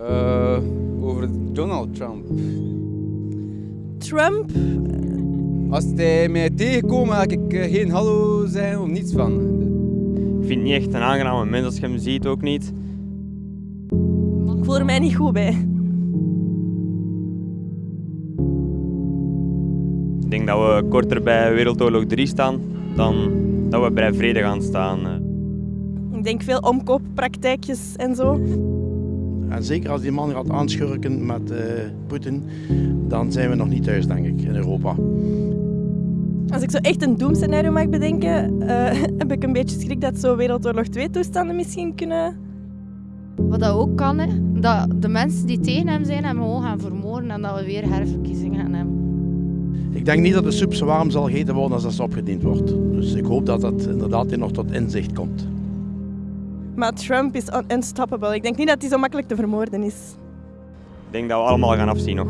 Uh, over Donald Trump. Trump? Als hij mij tegenkomt, ga ik eh, geen hallo zijn of niets van. Ik vind het niet echt een aangename mens als je hem ziet, ook niet. Ik voel er mij niet goed bij. Ik denk dat we korter bij Wereldoorlog 3 staan dan dat we bij vrede gaan staan. Ik denk veel omkooppraktijkjes en zo. En zeker als die man gaat aanschurken met uh, Poetin, dan zijn we nog niet thuis, denk ik, in Europa. Als ik zo echt een doemscenario mag bedenken, uh, heb ik een beetje schrik dat zo Wereldoorlog 2 toestanden misschien kunnen... Wat dat ook kan, hè, dat de mensen die tegen hem zijn, hem gewoon gaan vermoorden en dat we weer herverkiezingen gaan hebben. Ik denk niet dat de soep zo warm zal gegeten worden als dat ze opgediend wordt. Dus ik hoop dat dat inderdaad nog tot inzicht komt. Maar Trump is unstoppable. Ik denk niet dat hij zo makkelijk te vermoorden is. Ik denk dat we allemaal gaan afzien nog.